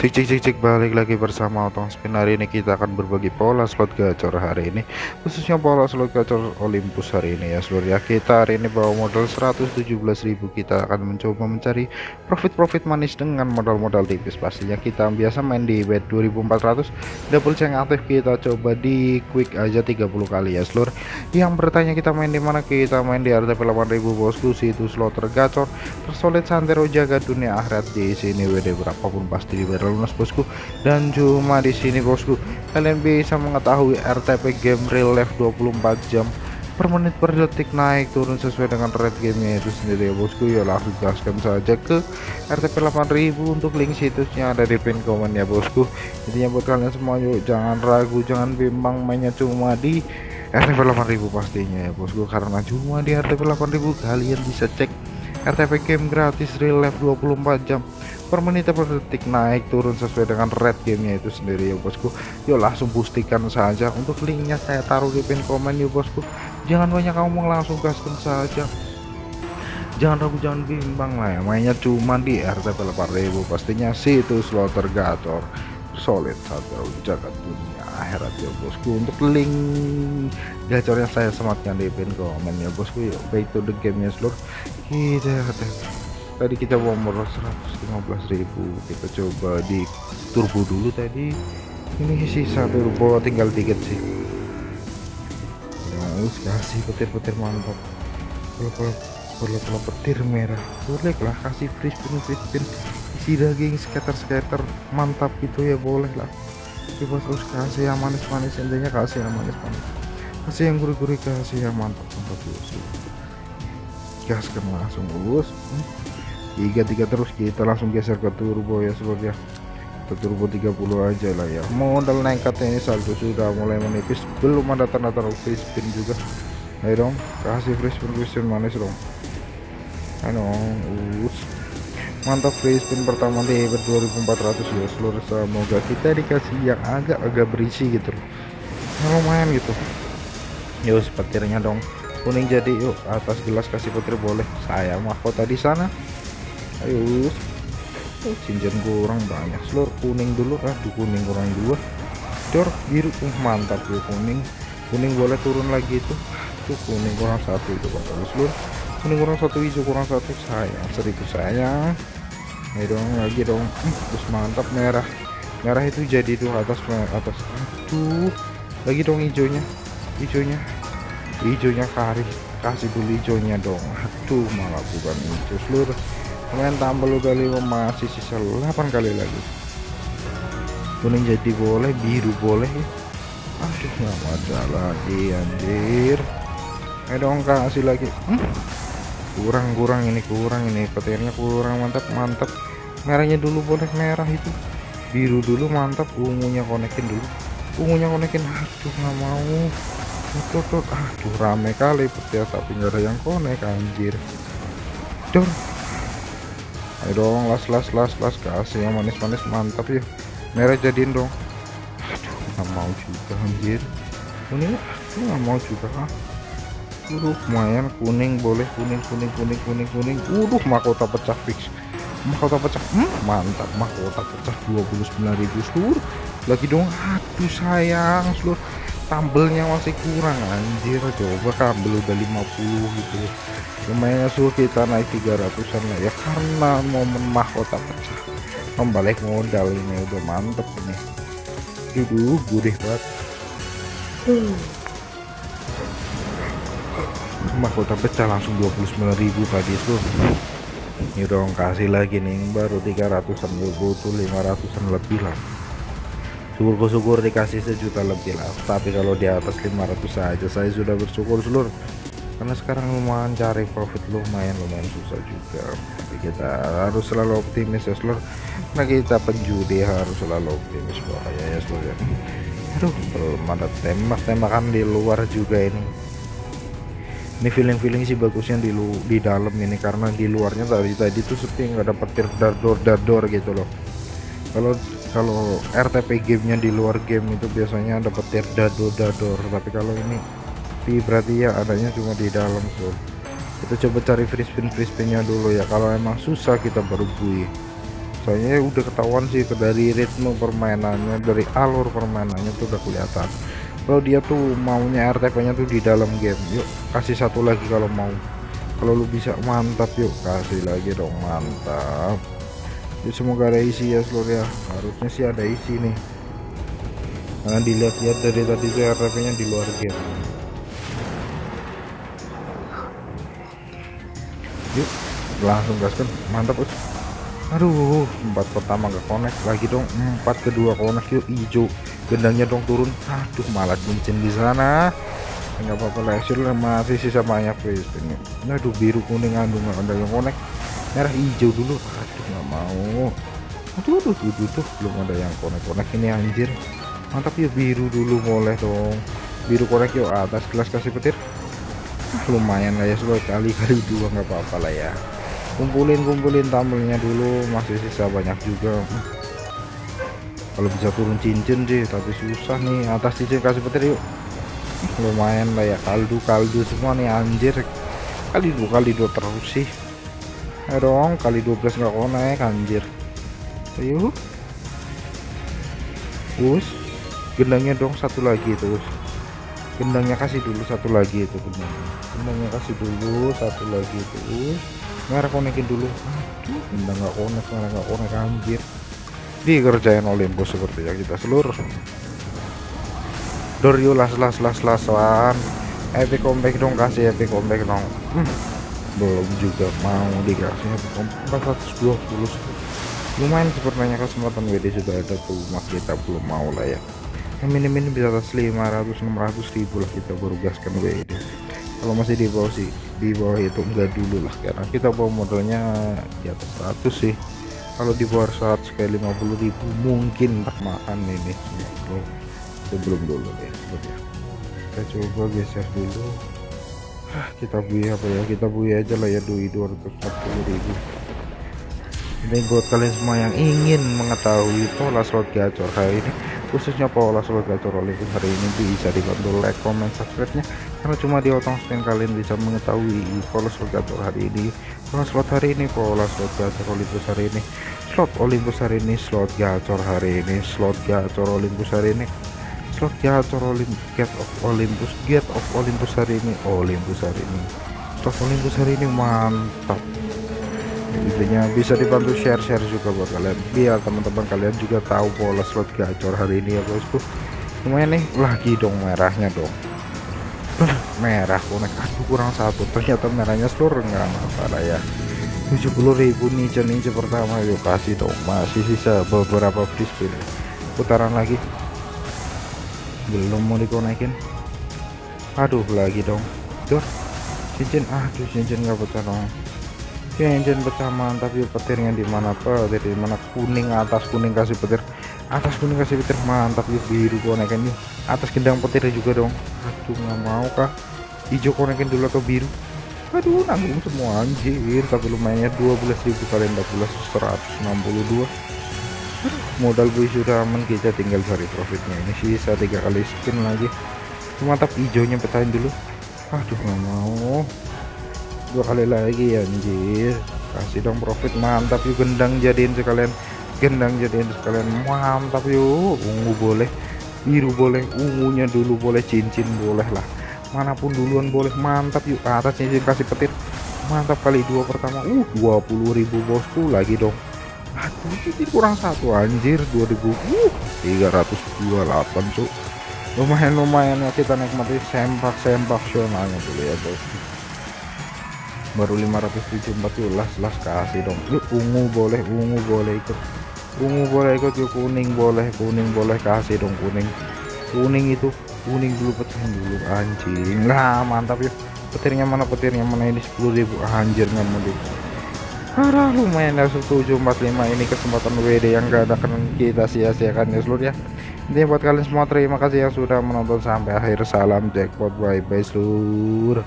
Cek cek cek cek balik lagi bersama Otong Spin. Hari ini kita akan berbagi pola slot gacor hari ini. Khususnya pola slot gacor Olympus hari ini ya seluruh ya. Kita hari ini bawa modal 117.000 kita akan mencoba mencari profit-profit manis dengan modal-modal tipis. Pastinya kita biasa main di bet 2400 double check aktif kita coba di quick aja 30 kali ya seluruh yang bertanya kita main di mana? Kita main di RTP 8000 bosku. Situ slot tergacor tersolid santero jaga dunia akhirat di sini. WD berapapun pasti dibayar lunas bosku. Dan cuma di sini bosku. Kalian bisa mengetahui RTP game real life 24 jam per menit per detik naik turun sesuai dengan rate gamenya itu sendiri ya bosku. Ya langsung gaskan saja ke RTP 8000 untuk link situsnya ada di pin komen ya bosku. Intinya buat kalian semua yuk jangan ragu jangan bimbang mainnya cuma di RTP 8000 pastinya ya bosku. Karena cuma di RTP 8000 kalian bisa cek RTP game gratis real life 24 jam per menit per detik naik turun sesuai dengan red gamenya itu sendiri ya bosku. Yuk langsung pastikan saja. Untuk linknya saya taruh di pin komen ya bosku. Jangan banyak ngomong langsung gaskan saja. Jangan ragu jangan bimbang lah ya. Mainnya cuma di RTP 8000 pastinya situ slotter gacor solid satu jagat dunia akhirat ya bosku. Untuk link gacornya saya sematkan di pin komen ya bosku yuk baik to the game ya seluruh kita tadi kita modal 115.000 kita coba di turbo dulu tadi. Ini sisa turbo tinggal dikit sih. Harus kasih petir-petir mantap. Kalau kalau petir merah. Boleh lah kasih free spin free spin isi daging skater-skater mantap gitu ya boleh lah. Coba terus kasih yang manis-manis intinya kasih yang manis-manis. Kasih yang gurih-gurih kasih yang mantap mantap dulu gaskan langsung lulus tiga tiga terus kita langsung geser ke turbo ya seluruh ya ke turbo 30 aja lah ya. Modal nekatnya ini saldo sudah mulai menipis. Belum ada tanda-tanda free spin juga. Ayo dong kasih free spin free spin manis dong. Ayo us. Mantap free spin pertama di 2400 ya seluruh semoga. Kita dikasih yang agak-agak berisi gitu loh. Lumayan gitu. Yuk petirnya dong. Kuning jadi yuk atas gelas kasih petir boleh. Saya mahkota di sana ayo oh, cincin kurang banyak. Seluruh kuning dulu. Aduh kuning kurang dua dor biru. Uh, mantap ya kuning. Kuning boleh turun lagi itu. Tuh kuning kurang satu itu pak. Seluruh kuning kurang satu hijau kurang satu. Sayang seribu sayang. Ayo dong lagi dong. Uh, terus mantap merah. Merah itu jadi tuh atas atas. Aduh lagi dong hijaunya. Hijaunya. Hijaunya kari kasih dulu hijaunya dong. Aduh malah bukan hijau seluruh main tambah kali masih sisa 8 kali lagi. Kuning jadi boleh biru boleh. Aduh nggak lagi anjir. Ayo dong kasih lagi. Hmm? kurang kurang ini kurang ini. Petirnya kurang mantap mantap. Merahnya dulu boleh merah itu. Biru dulu mantap. Ungunya konekin dulu. Ungunya konekin. Aduh nggak mau. Tuh, tuh, aduh rame kali petir tapi nggak ada yang konek anjir. Dor ayo dong las las las las. Kasih yang manis-manis mantap ya. Merah jadiin dong. Nggak mau juga anjir. Aduh nggak mau juga ah. Udah lumayan. Kuning boleh. Kuning kuning kuning kuning kuning. Udah mahkota pecah fix. Mahkota pecah. Hmm, mantap. Mahkota pecah 29.000 seluruh lagi dong. Aduh sayang seluruh tambelnya masih kurang anjir. Coba kabel udah 50 gitu. Lumayan suruh kita naik 300an lah ya karena momen mahkota pecah. Membalik modal ini udah mantep ini. Dulu gurih banget. Mahkota pecah langsung 29.000 tadi itu. Ini dong kasih lagi nih baru 300an butuh 500an lebih lah syukur-syukur dikasih sejuta lebih lah. Tapi kalau di atas 500 saja saya sudah bersyukur seluruh karena sekarang lumayan cari profit lumayan lumayan susah juga. Tapi kita harus selalu optimis ya seluruh nah kita penjudi harus selalu optimis bahaya ya seluruh ya. Aduh belum ada tembak tembakan di luar juga ini. Ini feeling-feeling sih bagusnya di lu di dalam ini. Karena di luarnya tadi tadi tuh sepi nggak ada petir dardor dardor gitu loh kalau kalau RTP gamenya di luar game itu biasanya ada petir dado dador. Tapi kalau ini tapi berarti ya adanya cuma di dalam tuh kita coba cari free spin free spinnya dulu ya. Kalau emang susah kita baru bui soalnya udah ketahuan sih dari ritme permainannya dari alur permainannya tuh udah kelihatan. Kalau dia tuh maunya RTP nya tuh di dalam game yuk kasih satu lagi kalau mau. Kalau lu bisa mantap yuk kasih lagi dong mantap ya semoga ada isi ya seluruh ya. Harusnya sih ada isi nih. Karena dilihat-lihat dari tadi tuh RTP nya di luar game. Yuk langsung gaskan mantap us. Aduh empat pertama gak connect lagi dong. Empat kedua connect yuk hijau. Gendangnya dong turun. Aduh malah cincin di sana. Nggak apa-apa lah masih sisa banyak guys ini aduh biru kuning andung ada yang connect merah hijau dulu. Aduh nggak mau. Aduh aduh tuh, tuh belum ada yang connect ini anjir. Mantap ya biru dulu boleh dong. Biru connect yuk atas kelas kasih petir. Ah, lumayan lah ya sekali kali kali dua nggak apa-apa lah ya. Kumpulin kumpulin tambelnya dulu. Masih sisa banyak juga. Kalau bisa turun cincin sih tapi susah nih. Atas cincin kasih petir yuk. Lumayan lah ya kaldu kaldu semua nih anjir. Kali dua kali dua terus sih ya dong kali 12 nggak konek anjir. Ayo. Us. Gendangnya dong satu lagi terus gendangnya kasih dulu satu lagi itu gendangnya. Gendangnya kasih dulu satu lagi terus merah konekin dulu. Aduh benda nggak konek merah nggak konek anjir. Dikerjain Olympus seperti yang kita seluruh. Dorio las las las lasan epic comeback dong kasih epic comeback dong. Hmm, belum juga mau dikasih epic comeback 420 lumayan sepertinya kesempatan WD sudah ada tuh mas kita belum mau lah ya. Yang minim-minim bisa atas 500 600 ribu lah kita baru gaskan WD kalau masih di bawah sih di bawah itu enggak dulu lah karena kita bawa modalnya di atas 100 sih. Kalau di bawah 100 kayak 50.000 mungkin tak makan ini. Sebelum sebelum dulu deh ya kita coba geser dulu kita bui apa ya? Kita bui aja lah ya dui 240.000 ini buat kalian semua yang ingin mengetahui pola slot gacor hari ini khususnya pola slot gacor Olympus hari ini bisa dibantu like comment subscribe nya karena cuma di otong spin kalian bisa mengetahui pola slot gacor hari ini. Pola slot hari ini pola slot gacor Olympus hari ini. Slot Olympus hari ini slot gacor hari ini. Slot gacor Olympus hari ini slot gacor Olympus get of Olympus get of Olympus hari ini. Olympus hari ini. Slot Olympus hari ini mantap. Intinya bisa dibantu share-share juga buat kalian. Biar teman-teman kalian juga tahu pola slot gacor hari ini ya bosku. Lumayan nih lagi dong merahnya dong. Merah konek aduh kurang satu. Ternyata merahnya seluruh. Nggak masalah ya. 70.000 ninja ninja pertama. Yuk kasih dong. Masih sisa beberapa free spin. Putaran lagi belum mau dikonekin aduh lagi dong. Dur cincin. Aduh cincin nggak pecah dong. Engine pecah mantap. Yuk petirnya di mana? Petir di mana? Kuning atas kuning kasih petir. Atas kuning kasih petir mantap. Yuk biru konekin yuk atas gendang petir juga dong. Aduh nggak mau kah hijau konekin dulu atau biru? Aduh nanggung semua anjir. Tapi lumayan 12.000 kali 14 162 modal gue sudah aman kita tinggal cari profitnya. Ini sisa tiga kali spin lagi. Mantap hijaunya pecahin dulu. Aduh nggak mau. Dua kali lagi ya anjir. Kasih dong profit mantap yuk gendang jadiin sekalian. Gendang jadiin sekalian mantap yuk. Ungu boleh biru boleh ungunya dulu boleh cincin boleh lah. Mana pun duluan boleh mantap yuk. Atas cincin kasih petir. Mantap kali dua pertama. Uh 20.000 bosku lagi dong aduh ini kurang satu anjir 2000 uh 328 cuk. Lumayan lumayan ya kita nikmati sempak sempak sionalnya dulu ya bosku baru 574 las las kasih dong. Yuk ungu boleh ungu boleh ikut. Ungu boleh ikut yuk kuning boleh kuning boleh kasih dong kuning. Kuning itu kuning dulu pecahin dulu anjing. Lah mantap yuk petirnya mana petirnya mana? Ini 10.000 anjir nggak mau di Parah lumayan ya 1745 ini kesempatan WD yang gak ada kan kita sia-siakan ya seluruh ya. Ini buat kalian semua terima kasih yang sudah menonton sampai akhir. Salam jackpot bye bye seluruh